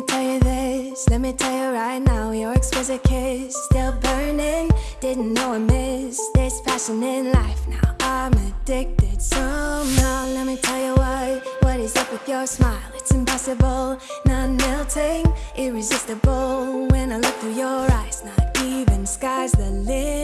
me tell you this, let me tell you right now Your exquisite kiss, still burning Didn't know I missed this passion in life. Now I'm addicted somehow. Let me tell you why. what is up with your smile? It's impossible, not melting, irresistible. When I look through your eyes, not even sky's the limit.